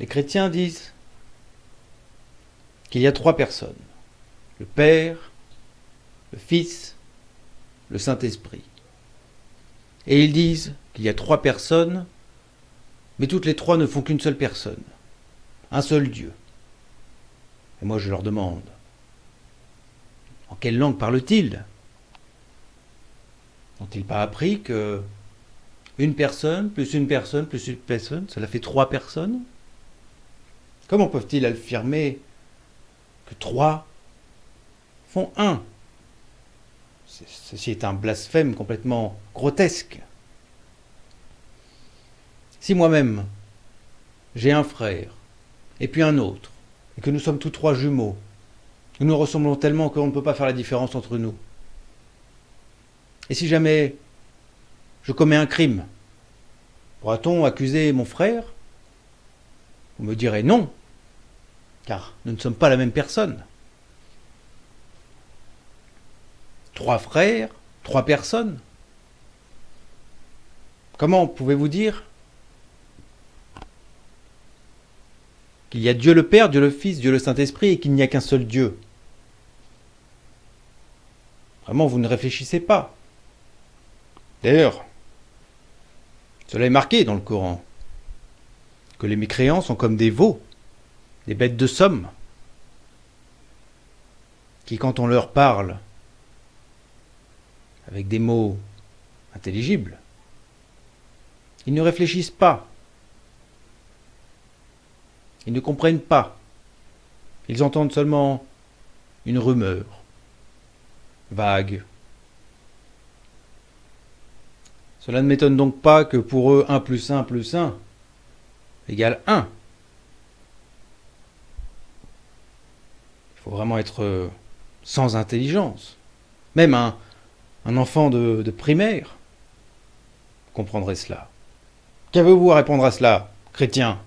Les chrétiens disent qu'il y a trois personnes. Le Père, le Fils, le Saint-Esprit. Et ils disent qu'il y a trois personnes, mais toutes les trois ne font qu'une seule personne, un seul Dieu. Et moi je leur demande, en quelle langue parlent-ils? N'ont-ils pas appris que une personne, plus une personne, plus une personne, cela fait trois personnes? Comment peuvent-ils affirmer que trois font un? Ceci est un blasphème complètement grotesque. Si moi-même, j'ai un frère, et puis un autre, et que nous sommes tous trois jumeaux, nous nous ressemblons tellement qu'on ne peut pas faire la différence entre nous. Et si jamais je commets un crime, pourra-t-on accuser mon frère? Vous me direz non, car nous ne sommes pas la même personne. Trois frères, trois personnes. Comment pouvez-vous dire qu'il y a Dieu le Père, Dieu le Fils, Dieu le Saint-Esprit et qu'il n'y a qu'un seul Dieu? Vraiment, vous ne réfléchissez pas. D'ailleurs, cela est marqué dans le Coran, que les mécréants sont comme des veaux, des bêtes de somme, qui quand on leur parle avec des mots intelligibles, ils ne réfléchissent pas, ils ne comprennent pas, ils entendent seulement une rumeur, vague. Cela ne m'étonne donc pas que pour eux 1 plus 1 plus 1 égale 1. Faut vraiment être euh, sans intelligence. Même un, enfant de, de primaire comprendrait cela. Qu'avez-vous à répondre à cela, chrétien?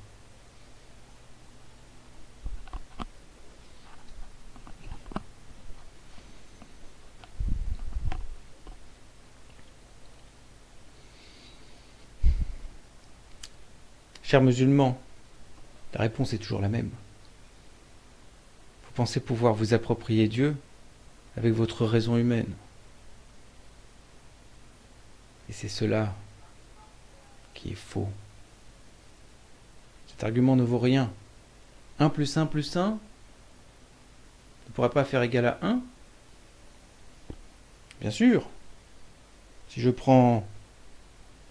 Chers musulmans, la réponse est toujours la même. Pensez pouvoir vous approprier Dieu avec votre raison humaine. Et c'est cela qui est faux. Cet argument ne vaut rien. 1 plus 1 plus 1 ne pourrait pas faire égal à 1 Bien sûr. Si je prends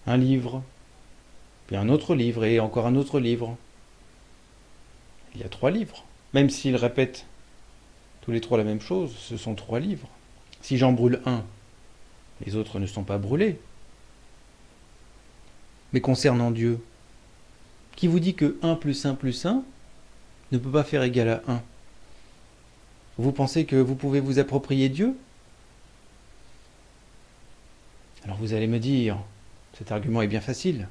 un livre puis un autre livre, et encore un autre livre. Il y a trois livres. Même s'ils répètent tous les trois la même chose, ce sont trois livres. Si j'en brûle un, les autres ne sont pas brûlés. Mais concernant Dieu, qui vous dit que 1 plus 1 plus 1 ne peut pas faire égal à 1 Vous pensez que vous pouvez vous approprier Dieu? Alors vous allez me dire, cet argument est bien facile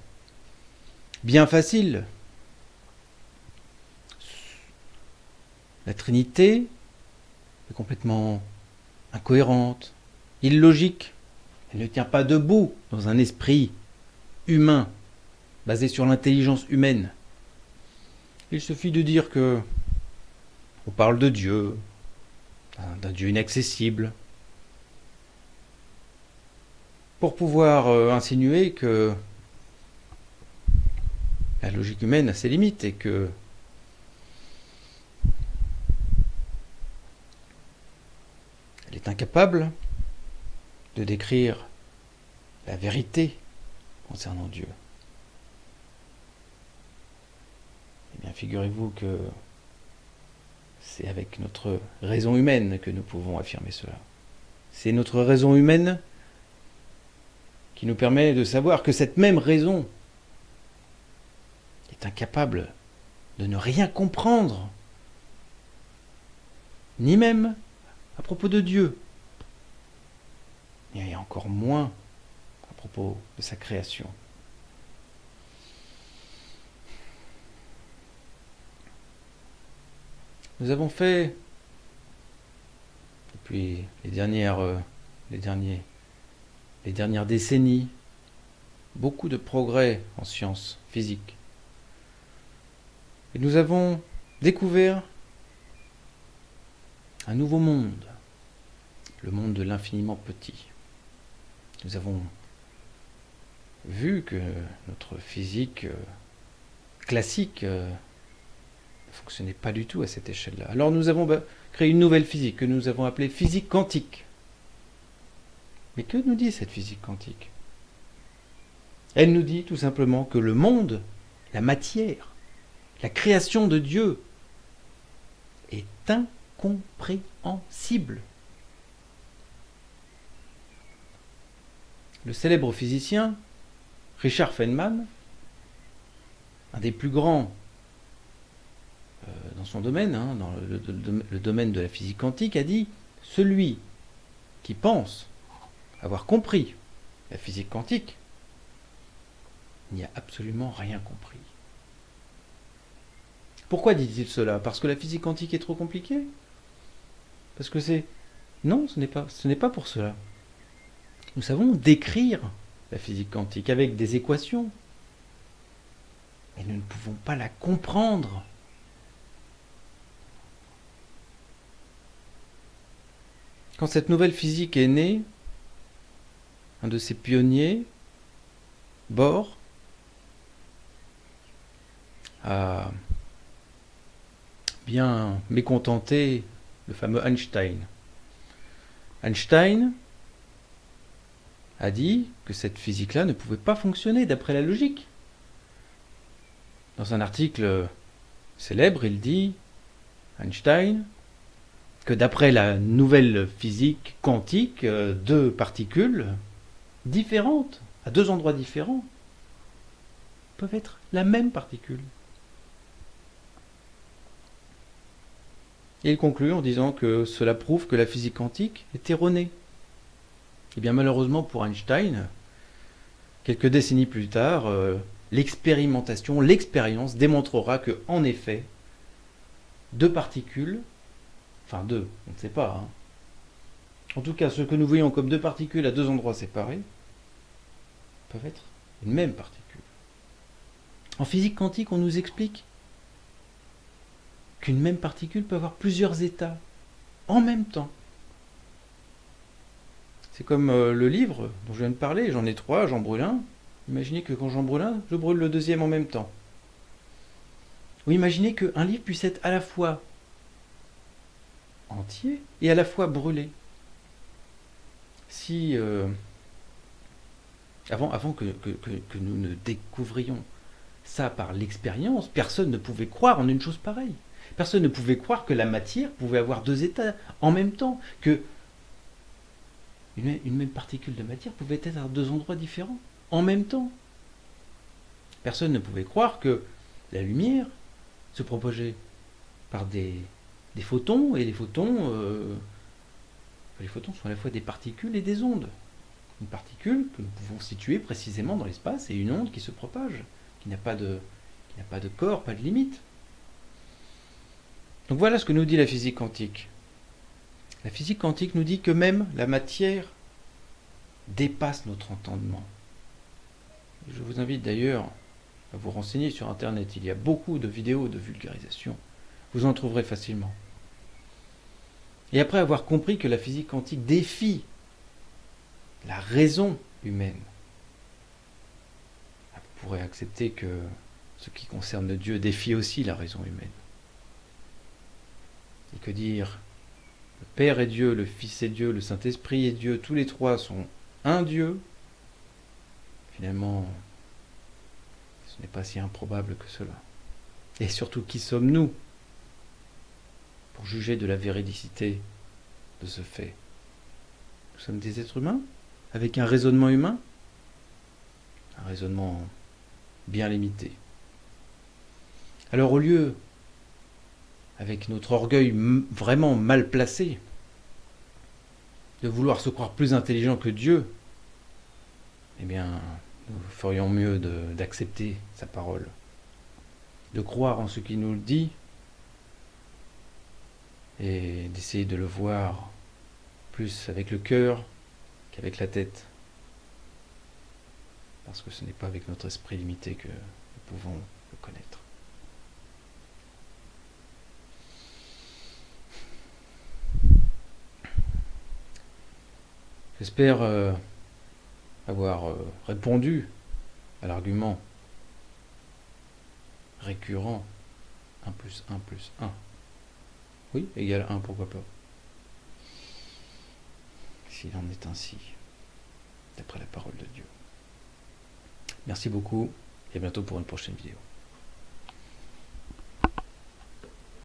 bien facile. La Trinité complètement incohérente, illogique. Elle ne tient pas debout dans un esprit humain, basé sur l'intelligence humaine. Il suffit de dire que on parle de Dieu, d'un Dieu inaccessible, pour pouvoir euh, insinuer que la logique humaine a ses limites et que elle est incapable de décrire la vérité concernant Dieu. Eh bien, figurez-vous que c'est avec notre raison humaine que nous pouvons affirmer cela. C'est notre raison humaine qui nous permet de savoir que cette même raison incapable de ne rien comprendre, ni même à propos de Dieu, et encore moins à propos de sa création. Nous avons fait, depuis les dernières, euh, les derniers, les dernières décennies, beaucoup de progrès en sciences physiques Et nous avons découvert un nouveau monde, le monde de l'infiniment petit. Nous avons vu que notre physique euh, classique euh, ne fonctionnait pas du tout à cette échelle-là. Alors nous avons bah, créé une nouvelle physique que nous avons appelée physique quantique. Mais que nous dit cette physique quantique? Elle nous dit tout simplement que le monde, la matière, la création de Dieu est incompréhensible. Le célèbre physicien Richard Feynman, un des plus grands euh, dans son domaine, hein, dans le, domaine de la physique quantique, a dit celui qui pense avoir compris la physique quantique n'y a absolument rien compris. Pourquoi dit-il cela? Parce que la physique quantique est trop compliquée? Parce que c'est... Non, ce n'est pas, ce n'est pas pour cela. Nous savons décrire la physique quantique avec des équations. Mais nous ne pouvons pas la comprendre. Quand cette nouvelle physique est née, un de ses pionniers, Bohr, a bien mécontenté le fameux Einstein. Einstein a dit que cette physique-là ne pouvait pas fonctionner d'après la logique. Dans un article célèbre, il dit, Einstein, que d'après la nouvelle physique quantique, euh, deux particules différentes, à deux endroits différents, peuvent être la même particule. Il conclut en disant que cela prouve que la physique quantique est erronée. Et eh bien malheureusement pour Einstein, quelques décennies plus tard, euh, l'expérimentation, l'expérience démontrera que, en effet, deux particules, enfin deux, on ne sait pas, hein. en tout cas ce que nous voyons comme deux particules à deux endroits séparés, peuvent être une même particule. En physique quantique, on nous explique qu'une même particule peut avoir plusieurs états en même temps. C'est comme euh, le livre dont je viens de parler, j'en ai trois, j'en brûle un. Imaginez que quand j'en brûle un, je brûle le deuxième en même temps. Ou imaginez qu'un livre puisse être à la fois entier et à la fois brûlé. Si, euh, avant, que, que, nous ne découvrions ça par l'expérience, personne ne pouvait croire en une chose pareille. Personne ne pouvait croire que la matière pouvait avoir deux états en même temps, que une, même particule de matière pouvait être à deux endroits différents, en même temps. Personne ne pouvait croire que la lumière se propageait par des, photons, et les photons, euh, les photons sont à la fois des particules et des ondes. Une particule que nous pouvons situer précisément dans l'espace, et une onde qui se propage, qui n'a pas de, qui n'a pas de corps, pas de limite. Donc voilà ce que nous dit la physique quantique. La physique quantique nous dit que même la matière dépasse notre entendement. Je vous invite d'ailleurs à vous renseigner sur Internet. Il y a beaucoup de vidéos de vulgarisation. Vous en trouverez facilement. Et après avoir compris que la physique quantique défie la raison humaine, vous pourrez accepter que ce qui concerne Dieu défie aussi la raison humaine. Et que dire le Père est Dieu, le Fils est Dieu, le Saint-Esprit est Dieu, tous les trois sont un Dieu, finalement, ce n'est pas si improbable que cela. Et surtout, qui sommes-nous pour juger de la véridicité de ce fait? Nous sommes des êtres humains, avec un raisonnement humain, un raisonnement bien limité. Alors au lieu avec notre orgueil vraiment mal placé, de vouloir se croire plus intelligent que Dieu, eh bien, nous ferions mieux d'accepter sa parole, de croire en ce qu'il nous dit et d'essayer de le voir plus avec le cœur qu'avec la tête. Parce que ce n'est pas avec notre esprit limité que nous pouvons le connaître. J'espère euh, avoir euh, répondu à l'argument récurrent 1 plus 1 plus 1. Oui, égal 1, pourquoi pas S'il en est ainsi, d'après la parole de Dieu. Merci beaucoup et à bientôt pour une prochaine vidéo.